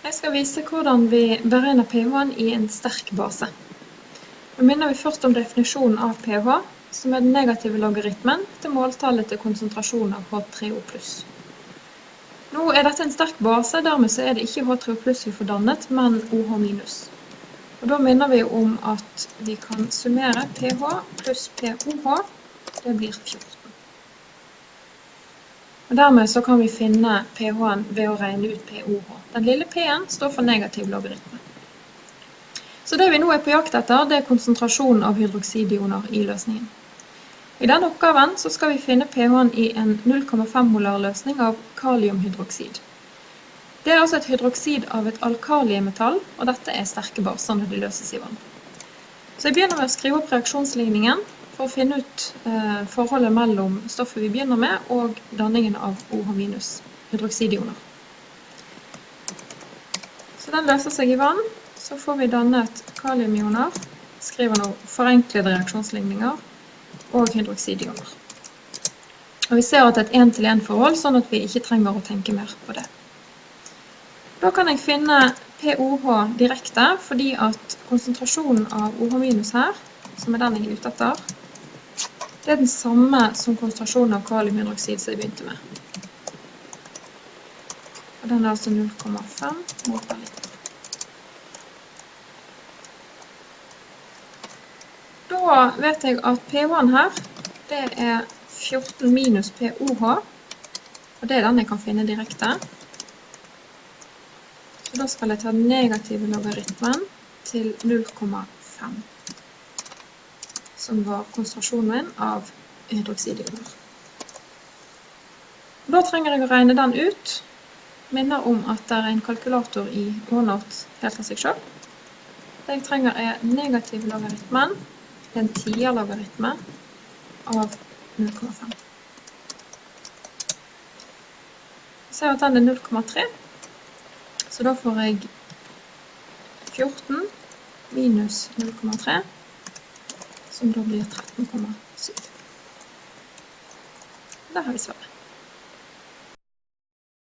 Jeg skal vise hvordan vi beregner pH-en i en sterk base. Nå minner vi først om definisjonen av pH, som er den negative logaritmen til måltallet til konsentrasjonen av H3O+. Nå er dette en sterk base, dermed så er det ikke H3O+, vi får dannet, men OH-. Og da minner vi om at vi kan summere pH pluss POH, det blir 14. Og dermed så kan vi finne pH-en ved å regne ut POH. Den lille p-en står for negativ logaritme. Så det vi nå er på jakt etter, det er konsentrasjonen av hydroksidioner i løsningen. I denne oppgaven så skal vi finne pH-en i en 0,5 molar løsning av kaliumhydroksid. Det er altså et hydroksid av et alkaliemetall, og dette er sterke baser når de løses i vann. Så jeg begynner med å skrive opp reaksjonsligningen, for å finne ut eh, forholdet mellom stoffet vi begynner med og danningen av OH- hydroksidioner. Så den løser seg i vann. Så får vi dannet kaliumioner, skriver nå forenklede reaksjonsligninger, og hydroksidioner. Og vi ser at det er et en-til-en-forhold, sånn at vi ikke trenger å tenke mer på det. Da kan jeg finne POH direkte, fordi at konsentrasjonen av OH- her, som er den jeg er ute etter, det er den samme som konsentrasjonen av kaliumhydroksid som jeg begynte med. Og den er altså 0,5 mot per liter. Da vet jeg at pH-en her, det er 14 minus POH, og det er den jeg kan finne direkte. Så da skal jeg ta den negative logaritmen til 0,5 som var konsentrasjonen av hydroksidioner. Da trenger jeg å regne den ut. Minner om at det er en kalkulator i OneNote helt av seg selv. Det jeg trenger er negativ logaritmen, en tier-logaritme av 0,5. Jeg ser at den er 0,3, så da får jeg 14 minus 0,3 som da blir 13,7. Da har vi svaret.